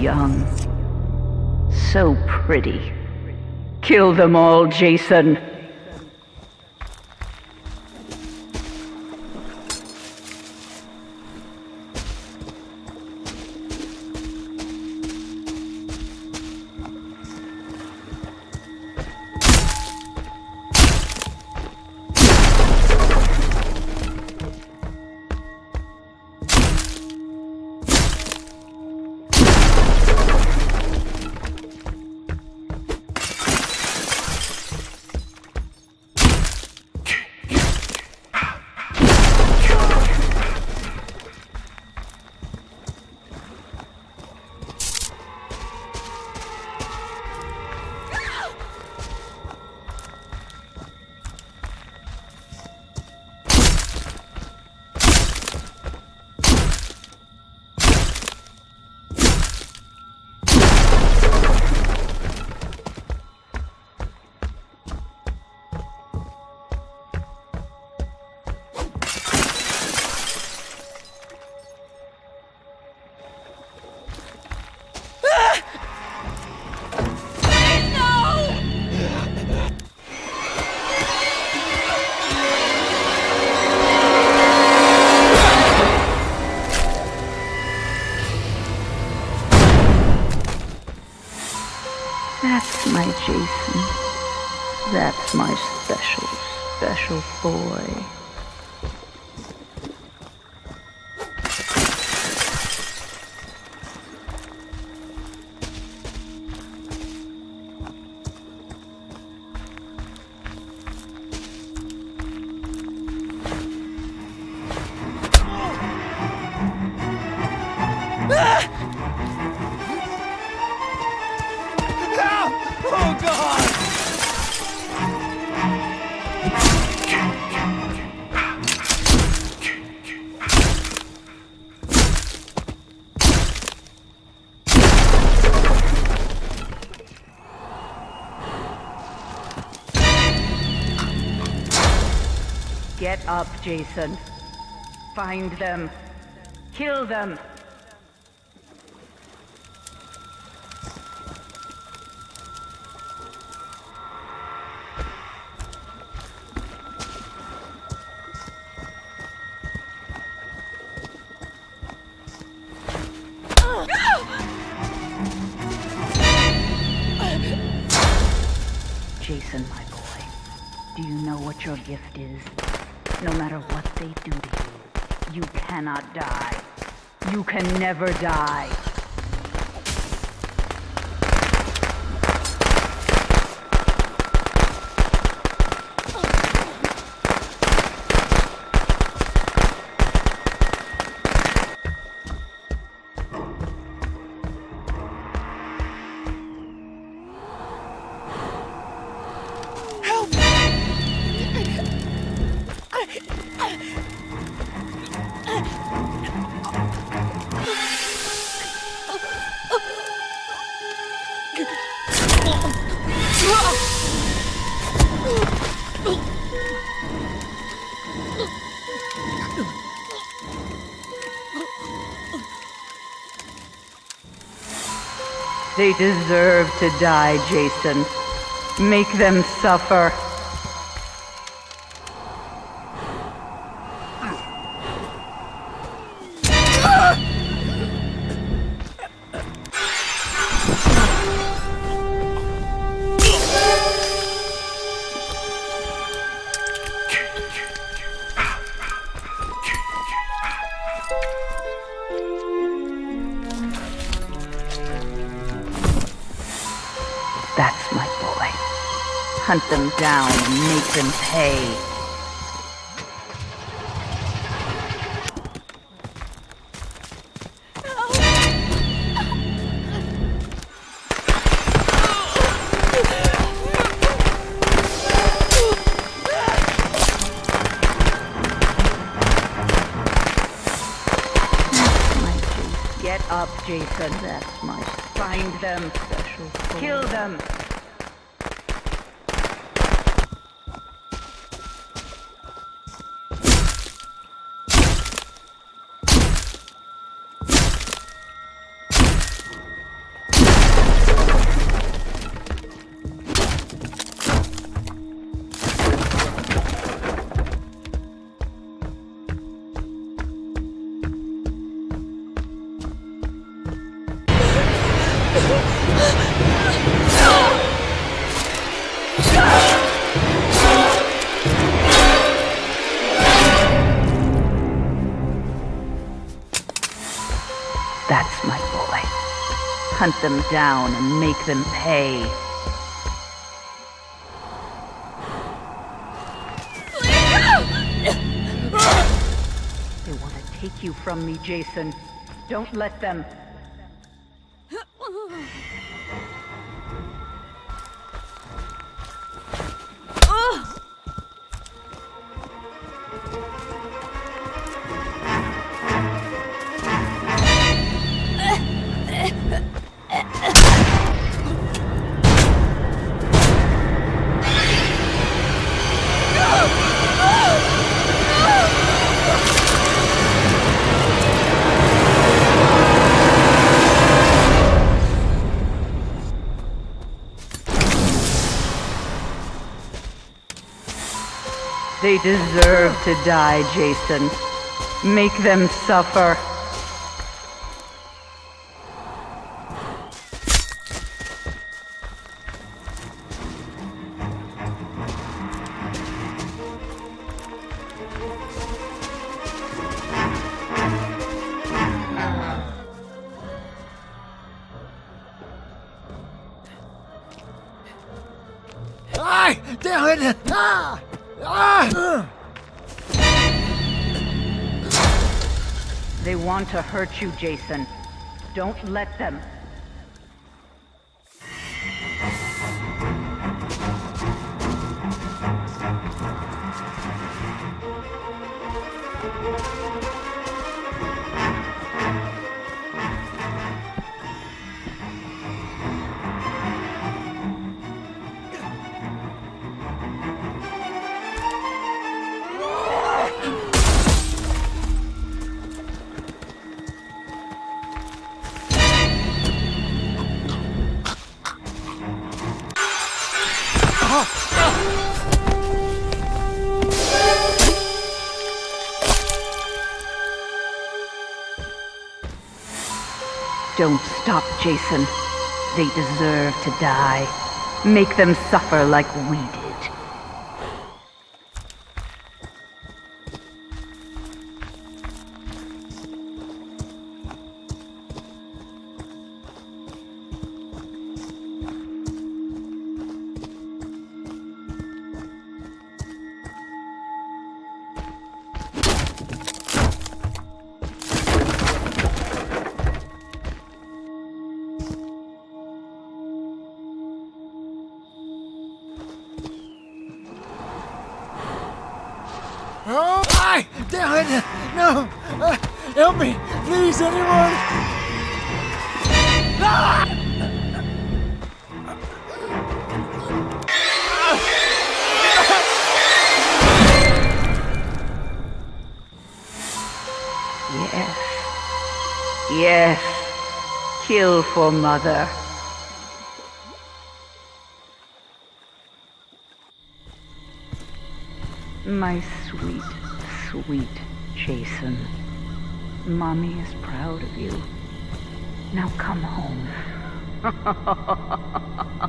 young. So pretty. Kill them all, Jason. That's my special, special boy. Ah! Oh God! Get up, Jason. Find them. Kill them. Jason, my boy, do you know what your gift is? No matter what they do to you, you cannot die. You can never die. They deserve to die, Jason. Make them suffer. Hunt them down and make them pay. My Jason. Get up, Jason. That's my. Find them. Special. Kill them. Hunt them down and make them pay. They want to take you from me, Jason. Don't let them. They deserve to die, Jason. Make them suffer. Ah! Ah! They want to hurt you, Jason. Don't let them. Don't stop, Jason. They deserve to die. Make them suffer like we did. Oh! Ai! Damn it! No! Uh, help me! Please, anyone! Yes. Yes. Kill for mother. My sweet, sweet Jason. Mommy is proud of you. Now come home.